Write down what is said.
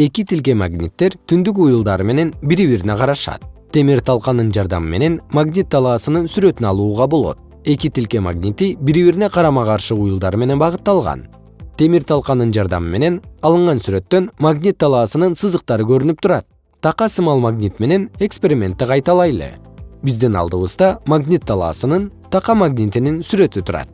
эки тилке магниттер түндүк уюлдары менен бири бирине карашат. Темир талканын жардамы менен магнит талаасынын сүрөтүн алууга болот. Эки тилке магнити бири бирине карама каршы уюлдар менен багытталган. Темир талканын жардамы менен алынган сүрөттөн магнит талаасынын сызыктары көрүнүп турат. Така сымал магнит менен экспериментти кайталайлы. Биздин алдыбызда магнит талаасынын така магнитинин сүрөтү турат.